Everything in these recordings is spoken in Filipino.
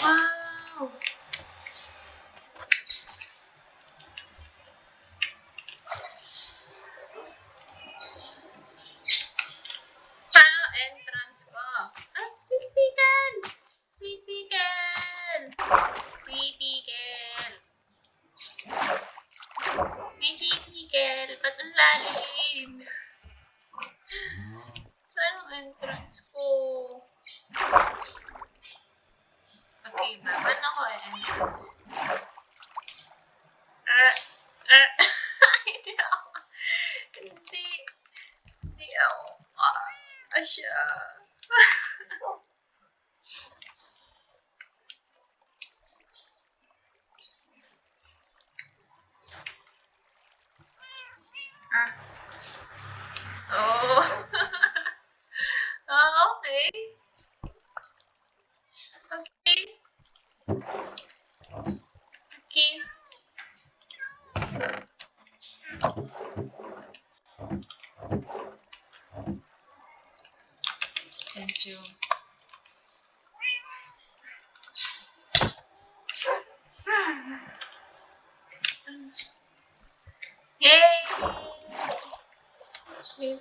Wow!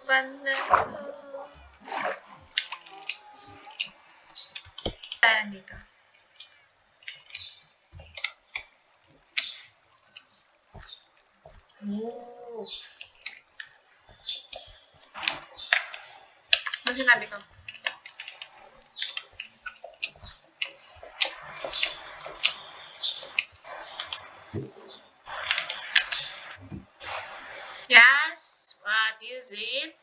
Ko. Tayo dito. Oh. Ano sinabi ko? Yes, what is it?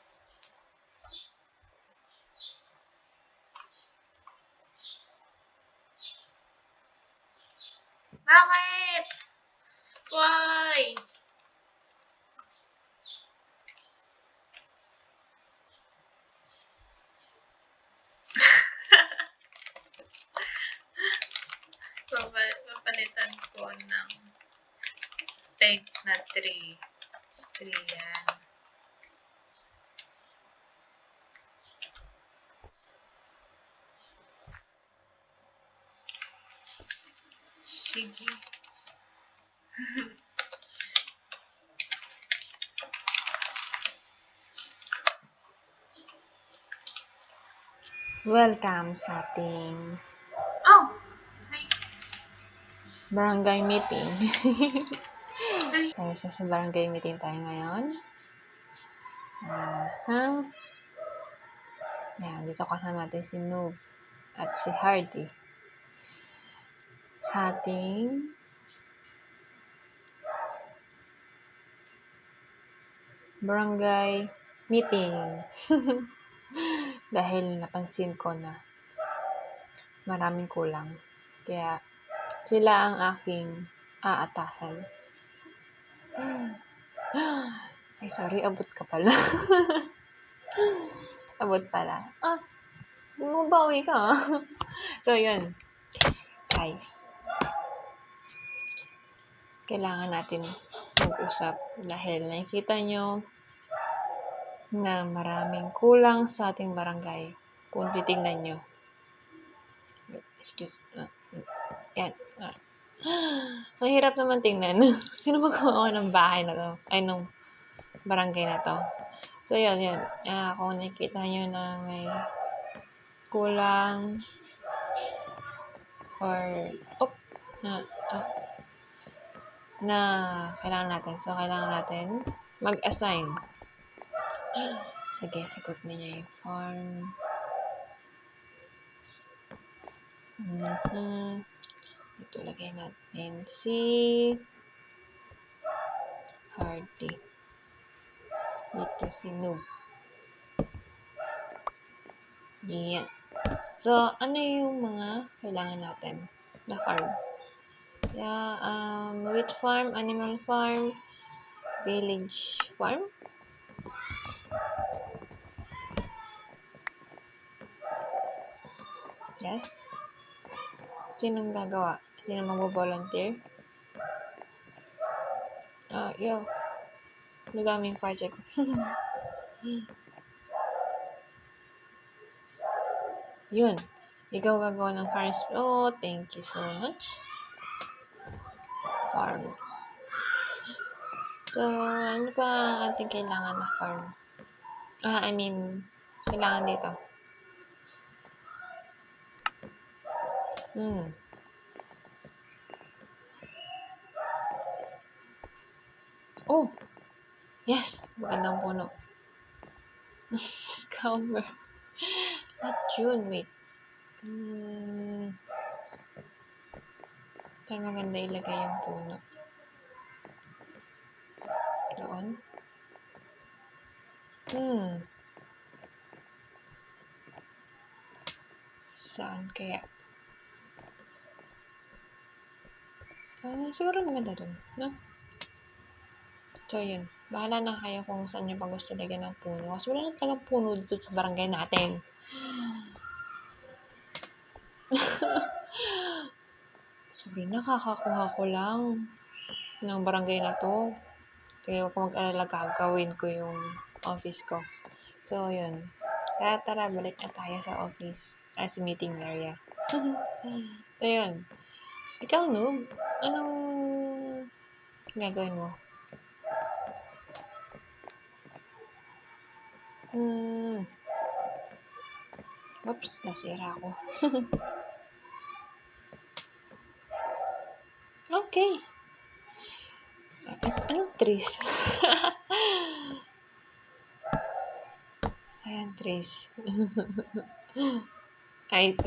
Bakit? Why? Papa- Papalitan ko ng peg na 3. 3 yan. Sige. Welcome sa ating Oh! Hi. barangay meeting. Ay, sa, sa barangay meeting tayo ngayon. Aha. Yan, dito kasama natin si Noob at si Hardy. Sa ating barangay meeting. Dahil napansin ko na maraming kulang. Kaya sila ang aking aatasan. Ay, sorry, abot ka pala. abot pala. Ah, mabawi ka. ah. so, yun. Guys, kailangan natin mag-usap dahil nakikita nyo na maraming kulang sa ating barangay kung titingnan nyo. Excuse. Uh, yan. Ah. Ang hirap naman tingnan. Sino magawa ng bahay na to? Ay, nung barangay na to. So, yun, yun. Ah, kung nakikita nyo na may kulang or, op, na, ah, na kailangan natin. So, kailangan natin mag-assign. Sige, sagot niya yung form. Mhm. Ito lagay natin si Hardy. Dito si Noob. Yan. So, ano yung mga kailangan natin na farm? Yeah, um, wheat farm, animal farm, village farm. Yes. Sinong gagawa? Sino magbo-volunteer? Ah, yo. Madaming project. Yun. Ikaw gagawa ng farms. Oh, thank you so much. Farms. So, ano pa ang ating kailangan na farm? Ah, I mean, kailangan dito. Hmm. Oh! Yes! Magandang puno. Scammer. What yun? Wait. Hmm. Saan maganda ilagay yung puno? Doon? Hmm. Saan kaya? Ah, siguro maganda dun, no? So, yun. Bahala na kayo kung saan nyo pa gusto lagyan ng puno. Kasi wala na talagang puno dito sa barangay natin. Sorry, nakakakuha ko lang ng barangay na to. Kaya huwag ka mag-alala, gagawin ko yung office ko. So, yun. Tara, tara, balik na tayo sa office. Ah, sa meeting area. so, yun. Ikaw, noob, anong gagawin mo? Hmm. Oops, nasira ako. okay. Anong trees? Ayan, trees. Ay,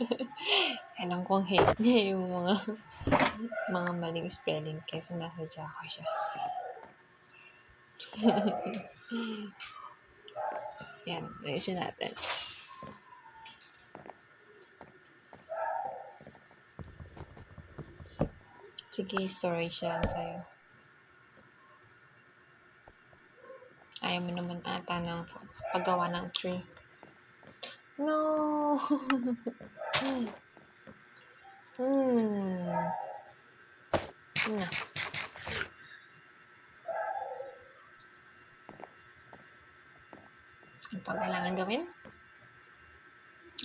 alam kong hate niya yung mga mga maling spelling kasi nasadya ko siya. Yan, ayusin natin. Sige, storage lang sa'yo. Ayaw mo naman ata ng paggawa ng tree. No! hmm. Na. Ano pa kailangan gawin?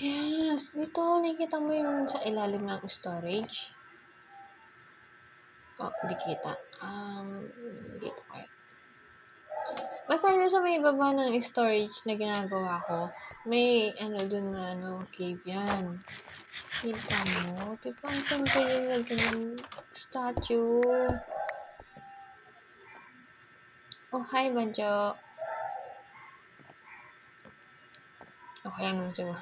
yes! Dito, nakikita mo yung sa ilalim ng storage. Oh, hindi kita. Um, dito kaya. Basta yun sa may baba ng storage na ginagawa ko, may ano dun na ano, cave yan. Kita mo? Diba ang yung lagyan ng statue? Oh, hi, Banjo. Okay lang naman siguro.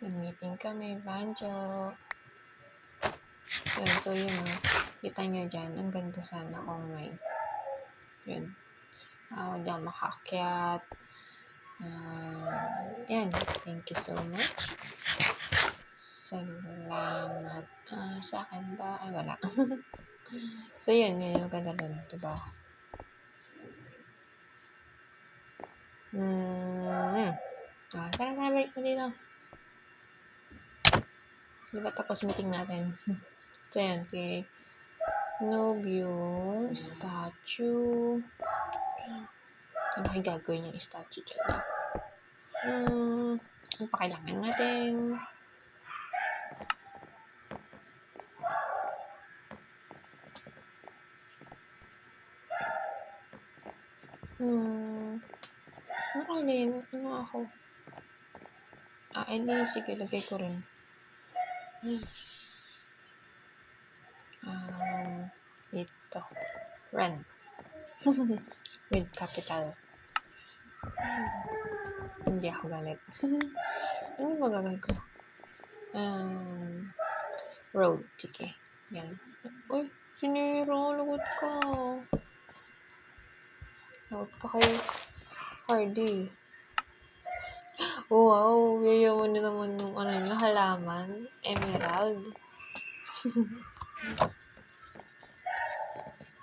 Nag-meeting kami, Banjo. Yun, so yun o. Kita nyo dyan, ang ganda sana kung may yun. Uh, huwag na makakyat. Uh, yan. Thank you so much. Salamat. Ah, sa akin ba? Ay, wala. so, yun. Yun yung ganda dun. Diba? Hmm. Ah, tara, tara, balik na dito. Diba tapos meeting natin? so, yan. Kay Noob yung statue. Ano kayo gagawin yung statue dyan? Hmm. Ano pa natin? Hmm. Ano alin? Ano ako? Ah, hindi. Sige, lagay ko rin. Hmm. Um, ito. Run. With capital. Hindi ako galit. ano ba gagawin ko? Um, road. Sige. Yan. Uy, sinira. Lagot ka. Lagot ka kay Hardy. Wow. Yayaman na naman nung ano nyo, halaman. Emerald.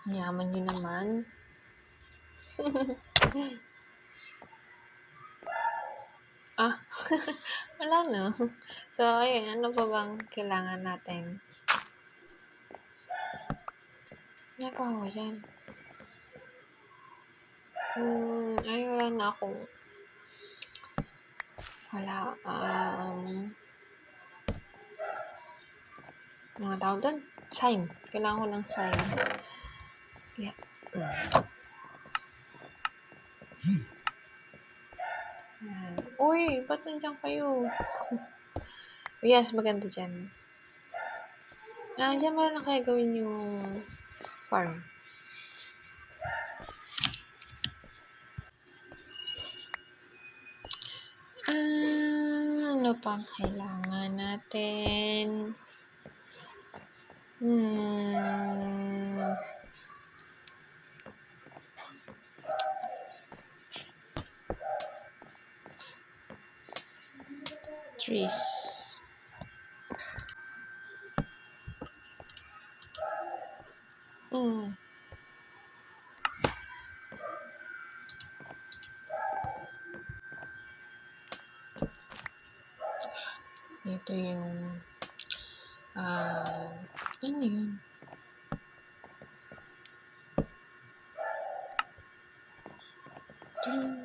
Yaman nyo naman. ah, wala na. So, ayun, ano pa bang kailangan natin? Nagawa ko dyan. Hmm, ay wala na akong wala, um, mga tawag doon? Sign. Kailangan ko ng sign. Yeah. Mm. Yan. Uy, ba't nandiyan kayo? yes, maganda dyan. Ah, dyan ba na kaya gawin yung farm? Ah, ano pang kailangan natin? Hmm. Trees. Hmm. Ito yung ah, ano yun? Ding.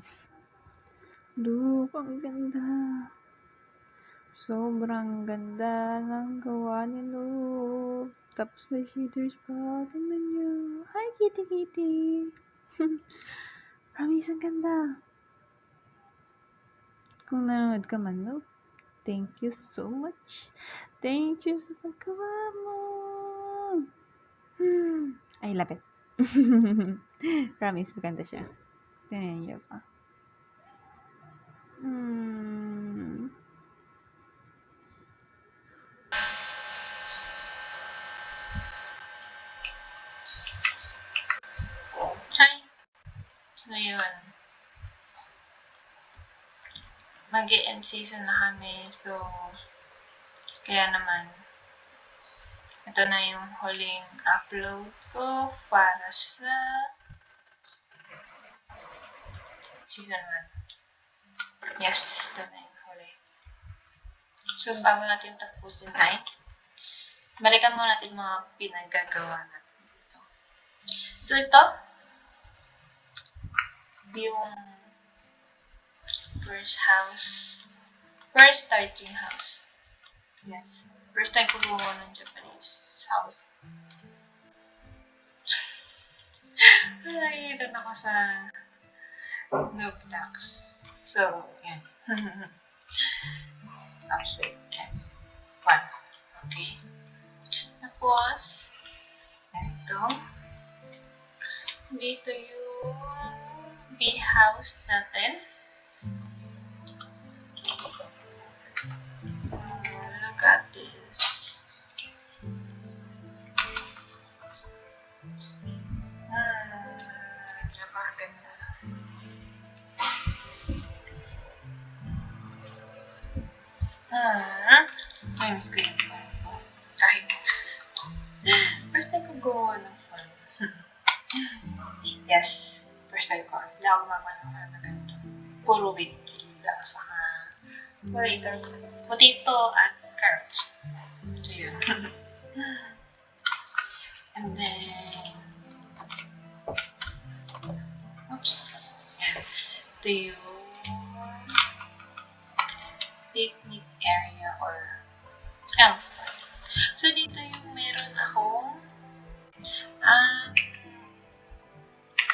guys. Look, ang ganda. Sobrang ganda ng gawa ni Look. Tapos may shaders pa. Tingnan nyo. Hi, kitty kitty. Promise, ang ganda. Kung nanonood ka man, Look, thank you so much. Thank you sa paggawa mo. Hmm. I love it. Promise, maganda siya. Tingnan niyo pa. Hmm. So, yun. mag end season na kami. So, kaya naman, ito na yung huling upload ko para sa season 1. Yes, ito na huli. So, bago natin tapusin ay, balikan muna natin mga pinagagawa natin dito. So, ito, yung first house, first starting house. Yes. First time ko gumawa ng Japanese house. Ito na ako sa noob tax. So, yan. Tapos, wait. Yan. One. Okay. Tapos, ito. Dito yung bee house natin.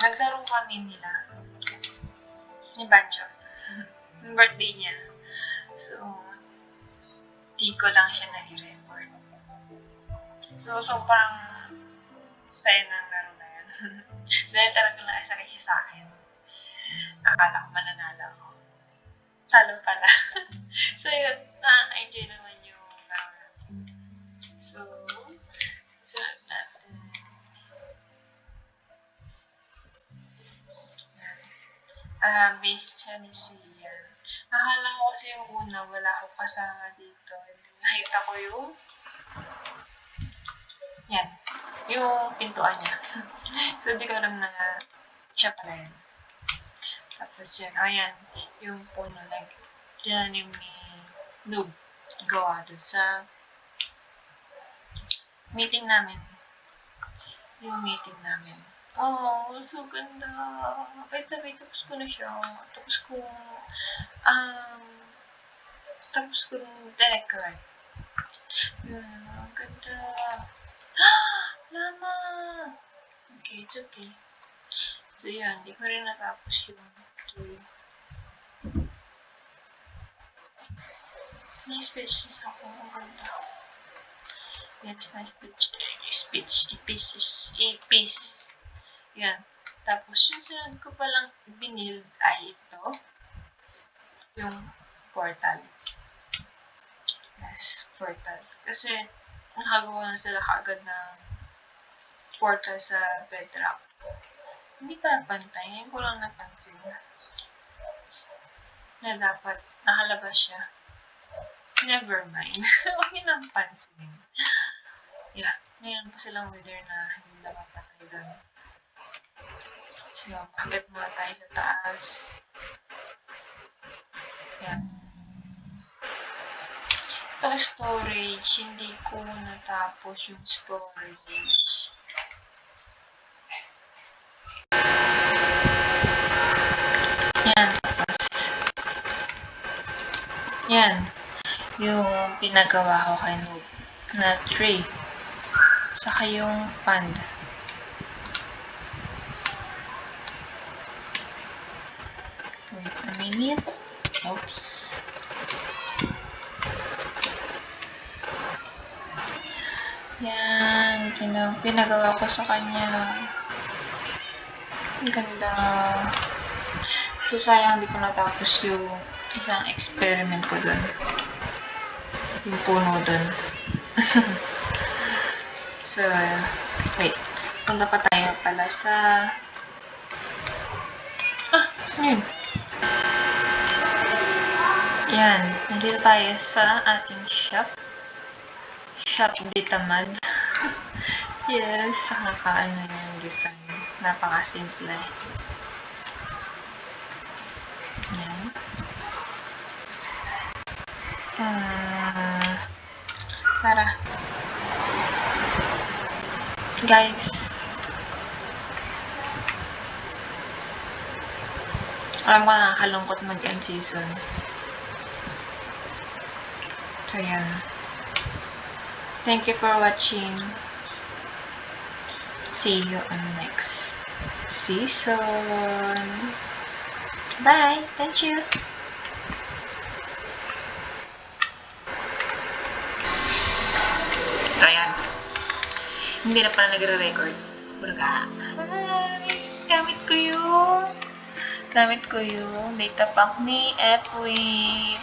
Naglaro kami nila ni Banjo. yung birthday niya. So, di ko lang siya nai-record. So, sobrang saya ng laro na yan. Dahil talaga lang isa siya sa akin. Akala ko mananalo ako. Talo pala. so, yun. Na-enjoy naman yung laro natin. So, sunod Ah, base Chinese yan. Akala ko kasi yung una, wala akong kasama dito. Nakita ko yung yan. Yung pintuan niya. so, hindi ko alam na siya pala yan. Tapos yan, ayan, yung puno, like, dinanim ni Noob gawa doon sa meeting namin. Yung meeting namin. Oh, so ganda. Wait na wait, tapos ko na siya. Tapos ko, um, tapos ko decorate. Yun, ang ganda. Lama! Okay, it's okay. So, yan. Hindi ko rin natapos yung toy. Nice pictures ako. Ang ganda. Yes, nice speech. Speech. Ipis. Ipis. Yan. Tapos, yung sunod ko palang binild ay ito. Yung portal. Yes, portal. Kasi, nakagawa na sila kagad ng portal sa bedrock. Hindi ka pantay. Ngayon ko lang napansin na dapat nakalabas siya. Never mind. Huwag niyo nang pansinin. Yeah. Mayroon pa silang wither na hindi na mapatay doon. So, akit muna tayo sa taas. Yan. Ito storage, hindi ko natapos yung storage. Yan, tapos. Yan. Yung pinagawa ko kay Noob na tray. Saka yung panda. Pina- pinagawa ko sa kanya. Ang ganda. So, sayang hindi ko natapos yung isang experiment ko dun. Yung puno dun. so, wait. Punta pa tayo pala sa... Ah, yun? Yan. Nandito tayo sa ating shop. Shop Ditamad. Yes, nakakaano yung design. Napakasimple. Yan. Ah, Sarah. Guys. Alam ko nakakalungkot mag-end season. So, yan. Thank you for watching. See you on next season. Bye. Thank you. So, ayan. Hindi na pala nagre-record. Bulaga. Hi! Gamit ko yung... Gamit ko yung data pack ni Epwave.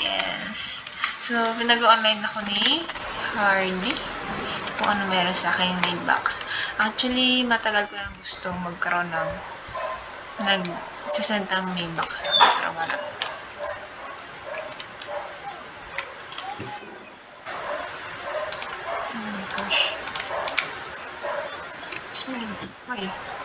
Yes. So, pinag-online ako ni Hardy. Kung ano meron sa akin main box. Actually, matagal ko lang gusto magkaroon ng nag-sasend ang main box akin. Pero wala. Oh my gosh. Smile. Why?